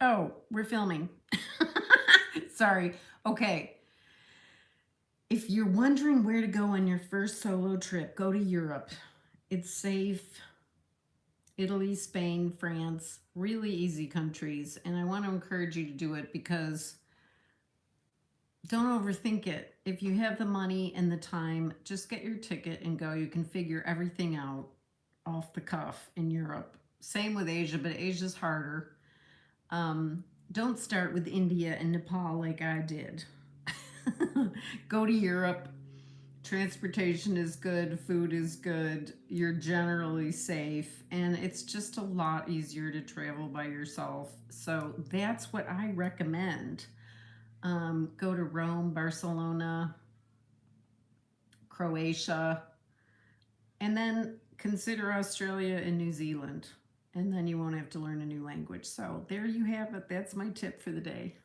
Oh, we're filming. Sorry. Okay. If you're wondering where to go on your first solo trip, go to Europe. It's safe. Italy, Spain, France, really easy countries. And I want to encourage you to do it because don't overthink it. If you have the money and the time, just get your ticket and go. You can figure everything out off the cuff in Europe. Same with Asia, but Asia's harder. Um, don't start with India and Nepal like I did. Go to Europe. Transportation is good, food is good, you're generally safe, and it's just a lot easier to travel by yourself. So that's what I recommend. Um, go to Rome, Barcelona, Croatia, and then consider Australia and New Zealand and then you won't have to learn a new language. So there you have it. That's my tip for the day.